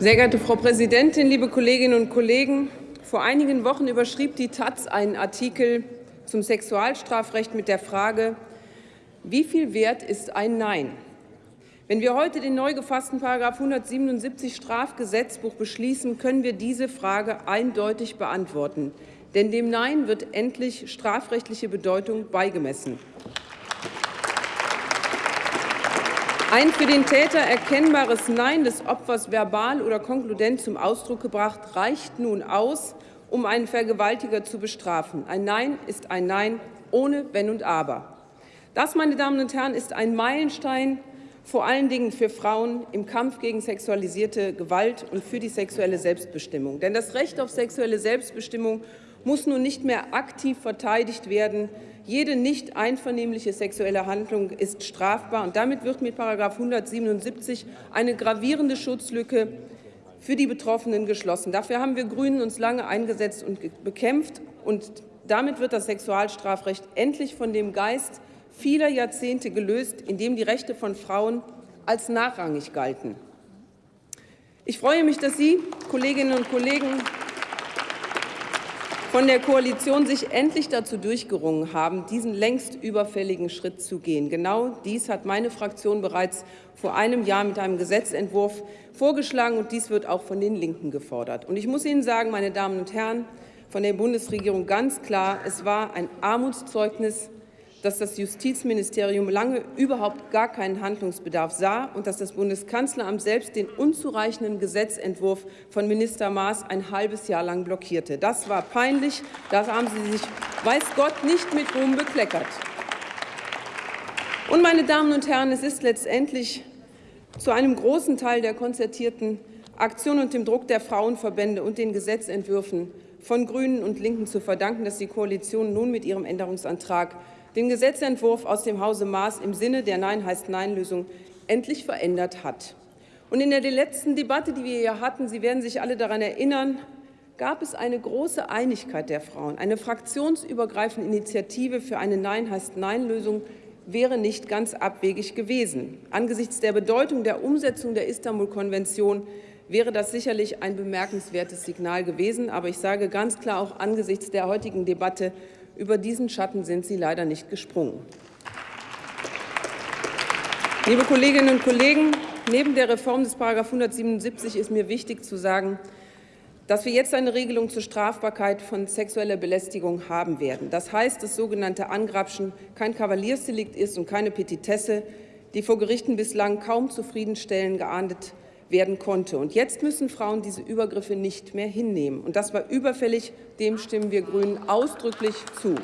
Sehr geehrte Frau Präsidentin, liebe Kolleginnen und Kollegen! Vor einigen Wochen überschrieb die Taz einen Artikel zum Sexualstrafrecht mit der Frage, wie viel wert ist ein Nein? Wenn wir heute den neu gefassten § 177 Strafgesetzbuch beschließen, können wir diese Frage eindeutig beantworten. Denn dem Nein wird endlich strafrechtliche Bedeutung beigemessen. Ein für den Täter erkennbares Nein des Opfers verbal oder konkludent zum Ausdruck gebracht, reicht nun aus, um einen Vergewaltiger zu bestrafen. Ein Nein ist ein Nein ohne Wenn und Aber. Das, meine Damen und Herren, ist ein Meilenstein, vor allen Dingen für Frauen im Kampf gegen sexualisierte Gewalt und für die sexuelle Selbstbestimmung. Denn das Recht auf sexuelle Selbstbestimmung muss nun nicht mehr aktiv verteidigt werden. Jede nicht einvernehmliche sexuelle Handlung ist strafbar. Und damit wird mit § 177 eine gravierende Schutzlücke für die Betroffenen geschlossen. Dafür haben wir Grünen uns lange eingesetzt und bekämpft. Und damit wird das Sexualstrafrecht endlich von dem Geist vieler Jahrzehnte gelöst, in dem die Rechte von Frauen als nachrangig galten. Ich freue mich, dass Sie, Kolleginnen und Kollegen, von der Koalition sich endlich dazu durchgerungen haben, diesen längst überfälligen Schritt zu gehen. Genau dies hat meine Fraktion bereits vor einem Jahr mit einem Gesetzentwurf vorgeschlagen, und dies wird auch von den Linken gefordert. Und ich muss Ihnen sagen, meine Damen und Herren, von der Bundesregierung ganz klar, es war ein Armutszeugnis dass das Justizministerium lange überhaupt gar keinen Handlungsbedarf sah und dass das Bundeskanzleramt selbst den unzureichenden Gesetzentwurf von Minister Maas ein halbes Jahr lang blockierte. Das war peinlich. Da haben Sie sich, weiß Gott, nicht mit Ruhm bekleckert. Und, meine Damen und Herren, es ist letztendlich zu einem großen Teil der konzertierten Aktion und dem Druck der Frauenverbände und den Gesetzentwürfen von Grünen und Linken zu verdanken, dass die Koalition nun mit ihrem Änderungsantrag den Gesetzentwurf aus dem Hause Maas im Sinne der Nein heißt Nein-Lösung endlich verändert hat. Und in der letzten Debatte, die wir hier hatten, Sie werden sich alle daran erinnern, gab es eine große Einigkeit der Frauen. Eine fraktionsübergreifende Initiative für eine Nein heißt Nein-Lösung wäre nicht ganz abwegig gewesen. Angesichts der Bedeutung der Umsetzung der Istanbul-Konvention wäre das sicherlich ein bemerkenswertes Signal gewesen. Aber ich sage ganz klar auch angesichts der heutigen Debatte, über diesen Schatten sind Sie leider nicht gesprungen. Liebe Kolleginnen und Kollegen, neben der Reform des § 177 ist mir wichtig zu sagen, dass wir jetzt eine Regelung zur Strafbarkeit von sexueller Belästigung haben werden. Das heißt, dass sogenannte Angrapschen kein Kavaliersdelikt ist und keine Petitesse, die vor Gerichten bislang kaum zufriedenstellend geahndet werden konnte. Und jetzt müssen Frauen diese Übergriffe nicht mehr hinnehmen. Und das war überfällig. Dem stimmen wir Grünen ausdrücklich zu.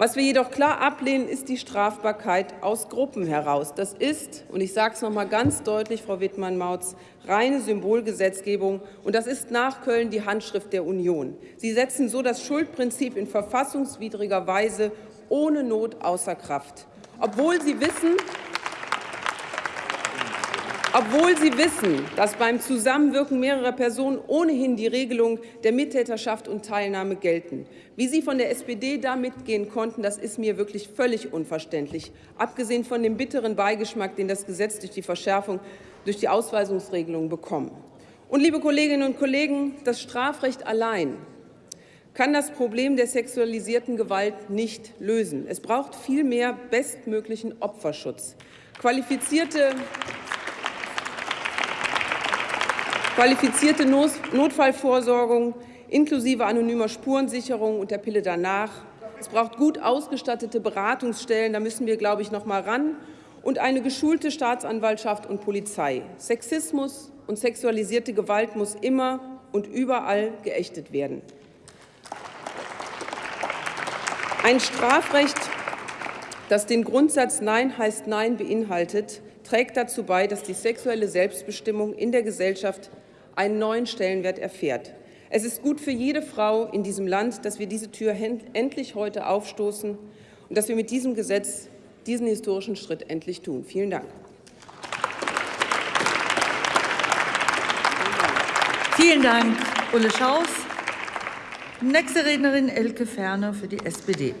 Was wir jedoch klar ablehnen, ist die Strafbarkeit aus Gruppen heraus. Das ist, und ich sage es noch einmal ganz deutlich, Frau Wittmann-Mautz, reine Symbolgesetzgebung, und das ist nach Köln die Handschrift der Union. Sie setzen so das Schuldprinzip in verfassungswidriger Weise ohne Not außer Kraft, obwohl Sie wissen, obwohl Sie wissen, dass beim Zusammenwirken mehrerer Personen ohnehin die Regelung der Mittäterschaft und Teilnahme gelten. Wie Sie von der SPD da mitgehen konnten, das ist mir wirklich völlig unverständlich, abgesehen von dem bitteren Beigeschmack, den das Gesetz durch die Verschärfung durch die Ausweisungsregelung bekommt. Und, liebe Kolleginnen und Kollegen, das Strafrecht allein kann das Problem der sexualisierten Gewalt nicht lösen. Es braucht vielmehr bestmöglichen Opferschutz. Qualifizierte qualifizierte Notfallvorsorgung inklusive anonymer Spurensicherung und der Pille danach. Es braucht gut ausgestattete Beratungsstellen, da müssen wir, glaube ich, noch mal ran, und eine geschulte Staatsanwaltschaft und Polizei. Sexismus und sexualisierte Gewalt muss immer und überall geächtet werden. Ein Strafrecht, das den Grundsatz Nein heißt Nein beinhaltet, trägt dazu bei, dass die sexuelle Selbstbestimmung in der Gesellschaft einen neuen Stellenwert erfährt. Es ist gut für jede Frau in diesem Land, dass wir diese Tür endlich heute aufstoßen und dass wir mit diesem Gesetz diesen historischen Schritt endlich tun. Vielen Dank. Vielen Dank, Ulle Schaus. Nächste Rednerin Elke Ferner für die SPD.